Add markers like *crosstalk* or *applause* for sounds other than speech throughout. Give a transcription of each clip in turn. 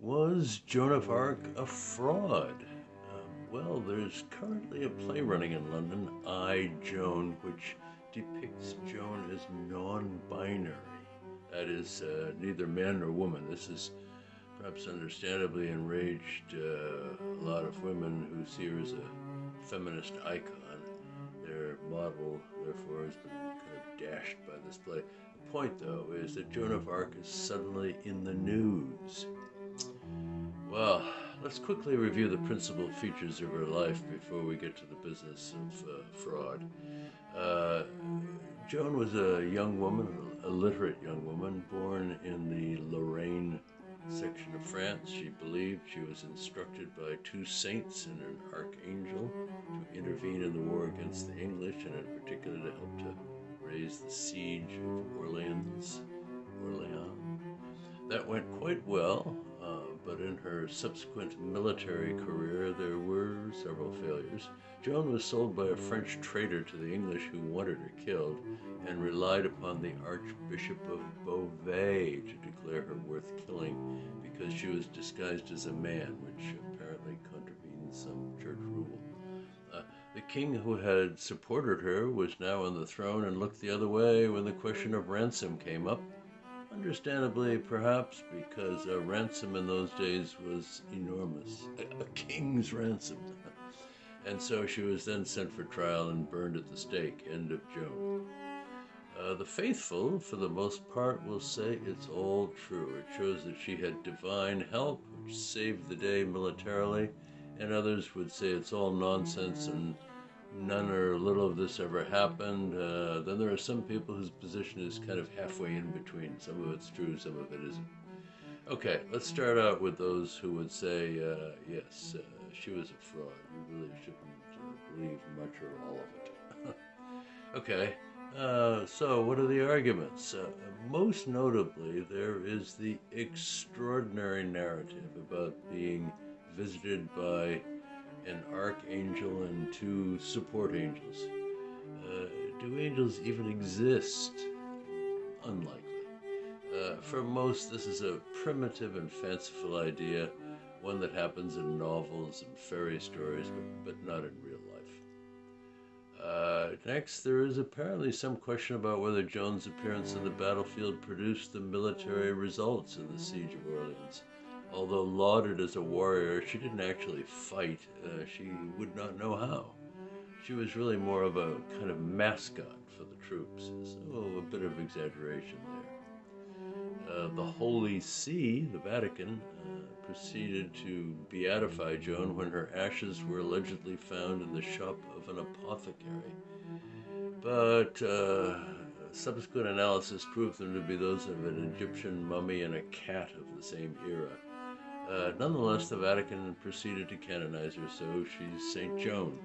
Was Joan of Arc a fraud? Um, well, there's currently a play running in London, I, Joan, which depicts Joan as non binary. That is, uh, neither man nor woman. This is perhaps understandably enraged uh, a lot of women who see her as a feminist icon. Their model, therefore, has been kind of dashed by this play. The point, though, is that Joan of Arc is suddenly in the news. Well, let's quickly review the principal features of her life before we get to the business of uh, fraud. Uh, Joan was a young woman, a literate young woman, born in the Lorraine section of France. She believed she was instructed by two saints and an archangel to intervene in the war against the English, and in particular to help to raise the siege of Orleans. Orleans. That went quite well but in her subsequent military career there were several failures. Joan was sold by a French trader to the English who wanted her killed and relied upon the Archbishop of Beauvais to declare her worth killing because she was disguised as a man, which apparently contravened some church rule. Uh, the king who had supported her was now on the throne and looked the other way when the question of ransom came up Understandably, perhaps because a ransom in those days was enormous, a, a king's ransom. *laughs* and so she was then sent for trial and burned at the stake. End of Joan. Uh, the faithful, for the most part, will say it's all true. It shows that she had divine help, which saved the day militarily, and others would say it's all nonsense and none or little of this ever happened. Uh, then there are some people whose position is kind of halfway in between. Some of it's true, some of it isn't. Okay, let's start out with those who would say, uh, yes, uh, she was a fraud. You really shouldn't uh, believe much or all of it. *laughs* okay, uh, so what are the arguments? Uh, most notably, there is the extraordinary narrative about being visited by an archangel and two support angels. Uh, do angels even exist? Unlikely. Uh, for most, this is a primitive and fanciful idea, one that happens in novels and fairy stories, but, but not in real life. Uh, next, there is apparently some question about whether Joan's appearance on the battlefield produced the military results in the Siege of Orleans. Although lauded as a warrior, she didn't actually fight. Uh, she would not know how. She was really more of a kind of mascot for the troops, so a bit of exaggeration there. Uh, the Holy See, the Vatican, uh, proceeded to beatify Joan when her ashes were allegedly found in the shop of an apothecary. But uh, subsequent analysis proved them to be those of an Egyptian mummy and a cat of the same era. Uh, nonetheless, the Vatican proceeded to canonize her, so she's St. Joan.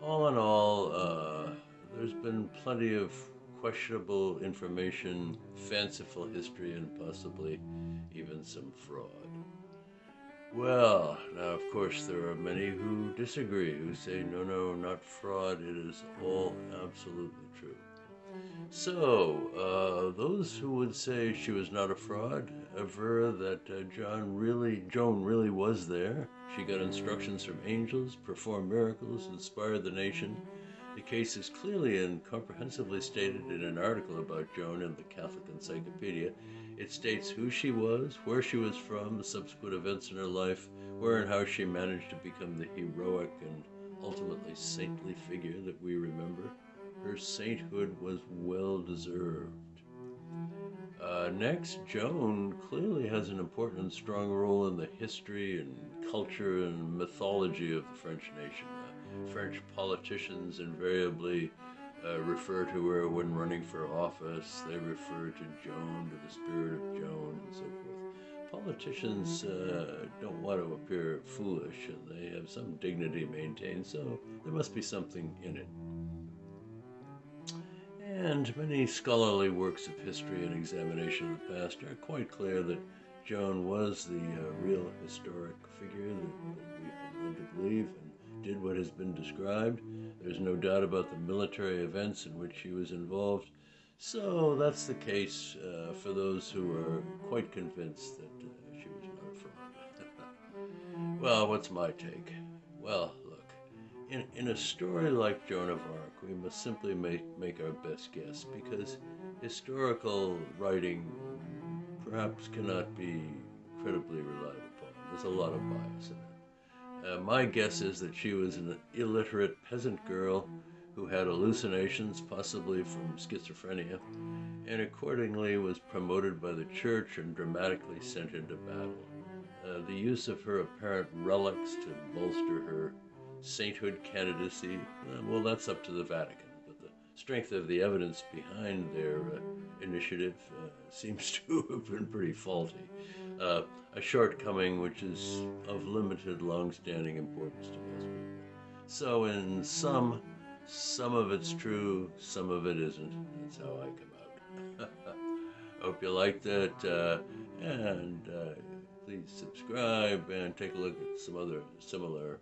All in all, uh, there's been plenty of questionable information, fanciful history, and possibly even some fraud. Well, now, of course, there are many who disagree, who say, no, no, not fraud, it is all absolutely true. So, uh, those who would say she was not a fraud aver that uh, John really, Joan really was there. She got instructions from angels, performed miracles, inspired the nation. The case is clearly and comprehensively stated in an article about Joan in the Catholic Encyclopedia. It states who she was, where she was from, the subsequent events in her life, where and how she managed to become the heroic and ultimately saintly figure that we remember. Her sainthood was well deserved. Uh, next, Joan clearly has an important and strong role in the history and culture and mythology of the French nation. Uh, French politicians invariably uh, refer to her when running for office. They refer to Joan, to the spirit of Joan, and so forth. Politicians uh, don't want to appear foolish, and they have some dignity maintained, so there must be something in it and many scholarly works of history and examination of the past are quite clear that Joan was the uh, real historic figure that, that we've been to believe and did what has been described. There's no doubt about the military events in which she was involved. So that's the case uh, for those who are quite convinced that uh, she was not a fraud. *laughs* Well, what's my take? Well, in, in a story like Joan of Arc, we must simply make, make our best guess because historical writing perhaps cannot be credibly relied upon. There's a lot of bias in it. Uh, my guess is that she was an illiterate peasant girl who had hallucinations, possibly from schizophrenia, and accordingly was promoted by the church and dramatically sent into battle. Uh, the use of her apparent relics to bolster her sainthood candidacy, uh, well, that's up to the Vatican. But the strength of the evidence behind their uh, initiative uh, *laughs* seems to have been pretty faulty. Uh, a shortcoming which is of limited, long-standing importance to most people. So, in sum, some of it's true, some of it isn't. That's how I come out. *laughs* Hope you liked it, and please subscribe and take a look at some other similar